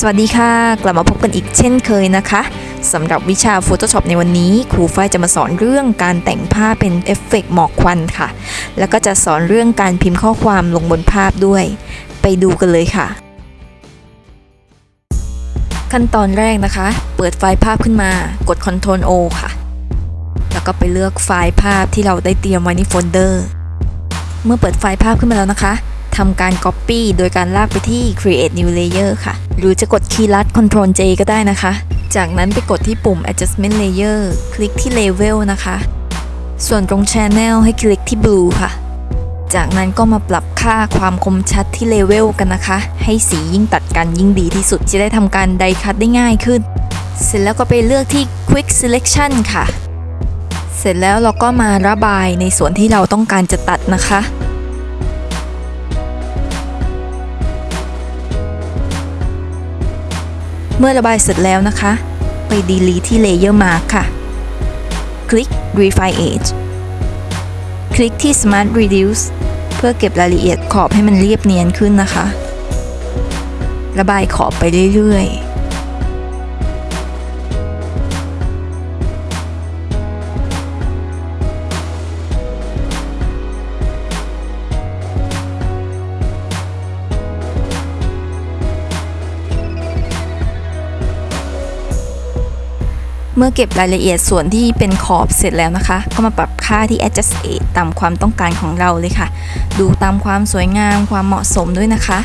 สวัสดีค่ะ กลับมาพบกันอีกเช่นเคยนะคะสำหรับวิชา Photoshop ในวันนี้ ครูฝ้ายจะมาสอนเรื่องการแต่งภาพเป็นเอฟเฟกต์หมอกควันค่ะ แล้วก็จะสอนเรื่องการพิมพ์ข้อความลงบนภาพด้วย ไปดูกันเลยค่ะ ขั้นตอนแรกนะคะ เปิดไฟล์ภาพขึ้นมากด Ctrl O ค่ะ แล้วก็ไปเลือกไฟล์ภาพที่เราได้เตรียมไว้ในโฟลเดอร์ เมื่อเปิดไฟล์ภาพขึ้นมาแล้วนะคะ ทำการ Copy โดยการลากไปที่ Create New Layer ค่ะ หรือจะกดคีย์ลัด Ctrl J ก็ได้นะคะ จากนั้นไปกดที่ปุ่ม Adjustment Layer คลิกที่ Level นะคะ ส่วนตรง Channel ให้คลิกที่ Blue ค่ะ จากนั้นก็มาปรับค่าความคมชัดที่ Level กันนะคะ ให้สียิ่งตัดกันยิ่งดีที่สุด จะได้ทำการไดคัตได้ง่ายขึ้น เสร็จแล้วก็ไปเลือกที่ Quick Selection ค่ะ เสร็จแล้วเราก็มาระบายในส่วนที่เราต้องการจะตัดนะคะ เมื่อระบายเสร็จแล้วนะคะ ไป delete ที่ layer mark ค่ะ คลิก refine edge คลิกที่ smart reduce เพื่อเก็บรายละเอียดขอบให้มันเรียบเนียนขึ้นนะคะ ระบายขอบไปเรื่อยๆ เมื่อเก็บรายละเอียดส่วนที่เป็นขอบเสร็จแล้วนะคะ ก็มาปรับค่าที่ adjust age ตามความต้องการของเราเลยค่ะ ดูตามความสวยงามความเหมาะสมด้วยนะคะ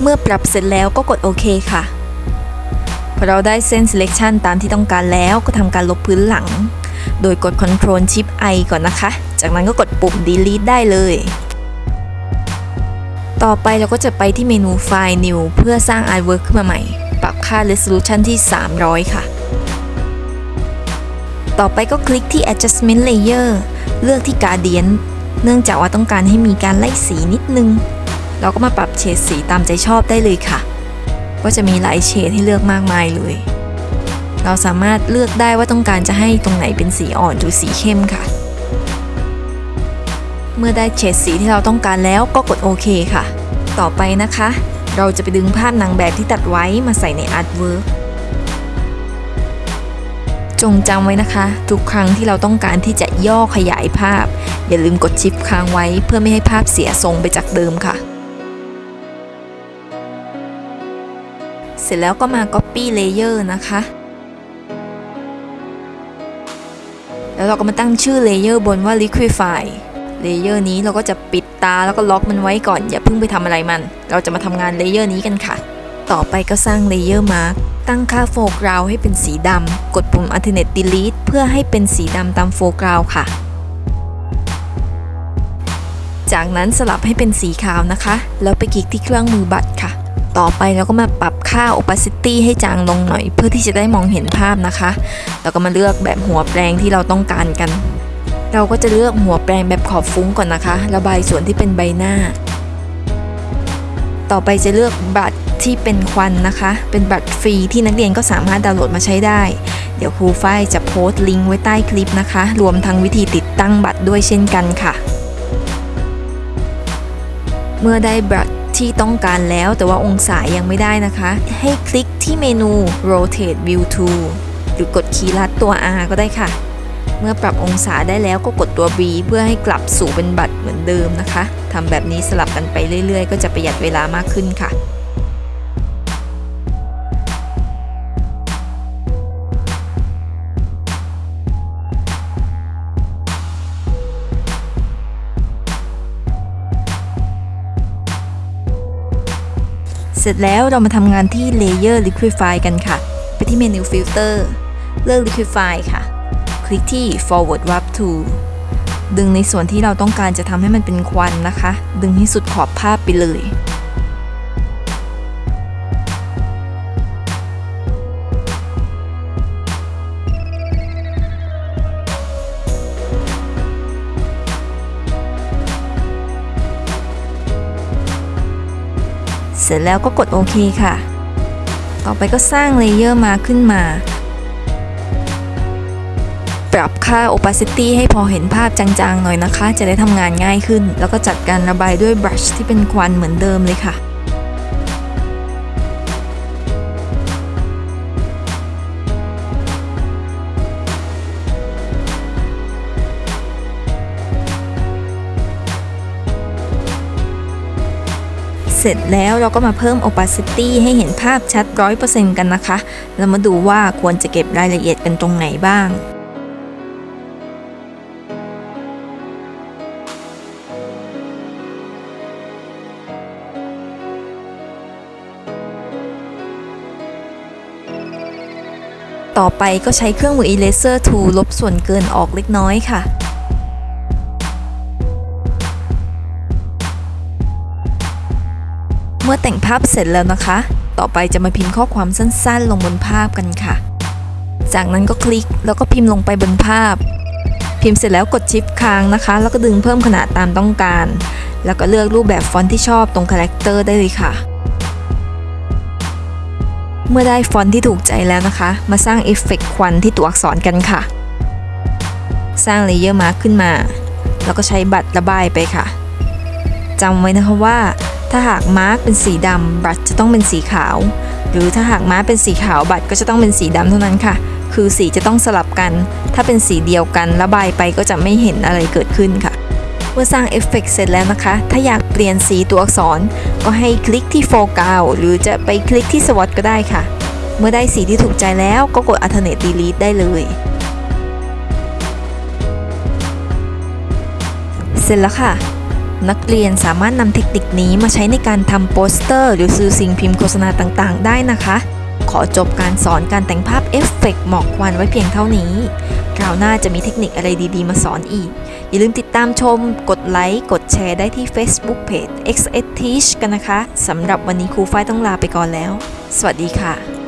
เมื่อปรับเสร็จแล้วก็กดโอเคค่ะ พอเราได้เส้น selection ตามที่ต้องการแล้วก็ทำการลบพื้นหลัง โดยกด Ctrl Shift I ก่อนนะคะ จากนั้นก็กดปุ่ม delete ได้เลย ต่อไปเราก็จะไปที่เมนูไฟล์ New เพื่อสร้าง Artwork ขึ้นมาใหม่ ปรับค่า Resolution ที่ 300 ค่ะ ต่อไปก็คลิกที่ Adjustment Layer เลือกที่ Gradient เนื่องจากว่าต้องการให้มีการไล่สีนิดนึง เราก็มาปรับเฉดสีตามใจชอบได้เลยค่ะ ก็จะมีหลายเฉดให้เลือกมากมายเลย เราสามารถเลือกได้ว่าต้องการจะให้ตรงไหนเป็นสีอ่อนหรือสีเข้มค่ะ เมื่อได้เฉดสีที่เราต้องการแล้วก็กดโอเคค่ะ ต่อไปนะคะ เราจะไปดึงภาพนางแบบที่ตัดไว้มาใส่ใน artwork จงจำไว้นะคะ ทุกครั้งที่เราต้องการที่จะย่อขยายภาพ อย่าลืมกด Shift ค้างไว้เพื่อไม่ให้ภาพเสียทรงไปจากเดิมค่ะ เสร็จแล้วก็มา Copy Layer นะคะ แล้วเราก็มาตั้งชื่อ layer บนว่า Liquify layer นี้เราก็จะปิดตาแล้วก็ล็อกมันไว้ก่อน อย่าเพิ่งไปทำอะไรมัน เราจะมาทำงาน layer นี้กันค่ะ ต่อไปก็สร้าง layer mask ตั้งค่า foreground ให้เป็นสีดำ กดปุ่ม Alternate Delete เพื่อให้เป็นสีดำตาม foreground ค่ะ จากนั้นสลับให้เป็นสีขาวนะคะ แล้วไปคลิกที่เครื่องมือบัตรค่ะ ต่อไปเราก็มาปรับค่า opacity ให้จางลงหน่อย เพื่อที่จะได้มองเห็นภาพนะคะ แล้วก็มาเลือกแบบหัวแปลงที่เราต้องการกัน เราก็จะเลือกหัวแปลงแบบขอบฟุ้งก่อนนะคะ ระบายส่วนที่เป็นใบหน้า ต่อไปจะเลือกบัตรที่เป็นควันนะคะ เป็นบัตรฟรีที่นักเรียนก็สามารถดาวน์โหลดมาใช้ได้ เดี๋ยวครูฝ้ายจะโพสต์ลิงก์ไว้ใต้คลิปนะคะ รวมทั้งวิธีติดตั้งบัตรด้วยเช่นกันค่ะ เมื่อได้บัตรที่ต้องการแล้วแต่ว่าองศายังไม่ได้นะคะ ให้คลิกที่เมนู rotate view to หรือกดคีย์ลัดตัว R ก็ได้ค่ะ เมื่อปรับองศาได้แล้วก็กดตัว B เพื่อให้กลับสู่เป็นบัตรเหมือนเดิมนะคะทำแบบนี้สลับกันไปเรื่อย ๆ ก็จะประหยัดเวลามากขึ้นค่ะเสร็จแล้วเรามาทำงานที่ Layer Liquify กันค่ะ ไปที่เมนู Filter เลือก Liquify ค่ะ คลิกที่ Forward Warp to ดึงในส่วนที่เราต้องการจะทำให้มันเป็นควันนะคะ ดึงให้สุดขอบภาพไปเลย เสร็จแล้วก็กดโอเคค่ะ ต่อไปก็สร้างเลเยอร์มาขึ้นมา ปรับค่า opacity ให้พอเห็นภาพจางๆหน่อยนะคะ จะได้ทำงานง่ายขึ้น แล้วก็จัดการระบายด้วย brush ที่เป็นควันเหมือนเดิมเลยค่ะเสร็จแล้วเราก็มาเพิ่ม opacity ให้เห็นภาพชัด 100%กันนะคะ แล้วมาดูว่าควรจะเก็บรายละเอียดกันตรงไหนบ้าง ต่อไปก็ใช้เครื่องมือ eraser tool ลบส่วนเกินออกเล็กน้อยค่ะเมื่อแต่งภาพเสร็จแล้วนะคะ ต่อไปจะมาพิมพ์ข้อความสั้นๆ ลงบนภาพกันค่ะ จากนั้นก็คลิกแล้วก็พิมพ์ลงไปบนภาพ พิมพ์เสร็จแล้วกด Shift ค้างนะคะ แล้วก็ดึงเพิ่มขนาดตามต้องการ แล้วก็เลือกรูปแบบฟอนต์ที่ชอบตรง Character ได้เลยค่ะ เมื่อได้ฟอนต์ที่ถูกใจแล้วนะคะ มาสร้างเอฟเฟกต์ควันที่ตัวอักษรกันค่ะ สร้าง layer mask ขึ้นมา แล้วก็ใช้บัตรระบายไปค่ะจำไว้นะคะว่า ถ้าหากมาร์กเป็นสีดำบัตรจะต้องเป็นสีขาว หรือถ้าหากมาร์กเป็นสีขาวบัตรก็จะต้องเป็นสีดำเท่านั้นค่ะ คือสีจะต้องสลับกัน ถ้าเป็นสีเดียวกันระบายไปก็จะไม่เห็นอะไรเกิดขึ้นค่ะ เมื่อสร้างเอฟเฟกต์เสร็จแล้วนะคะ ถ้าอยากเปลี่ยนสีตัวอักษร ก็ให้คลิกที่โฟกัสหรือจะไปคลิกที่ swatch ก็ได้ค่ะ เมื่อได้สีที่ถูกใจแล้วก็กด alternate delete ได้เลย เสร็จแล้วค่ะนักเรียนสามารถนำเทคนิคนี้มาใช้ในการทำโปสเตอร์ หรือสื่อสิ่งพิมพ์โฆษณาต่างๆ ได้นะคะ ขอจบการสอนการแต่งภาพเอฟเฟกต์หมอกควันไว้เพียงเท่านี้ คราวหน้าจะมีเทคนิคอะไรดีๆ มาสอนอีก อย่าลืมติดตามชม กดไลค์ กดแชร์ได้ที่ Facebook Page XS Teach กันนะคะ สำหรับวันนี้ครูฝ้ายต้องลาไปก่อนแล้ว สวัสดีค่ะ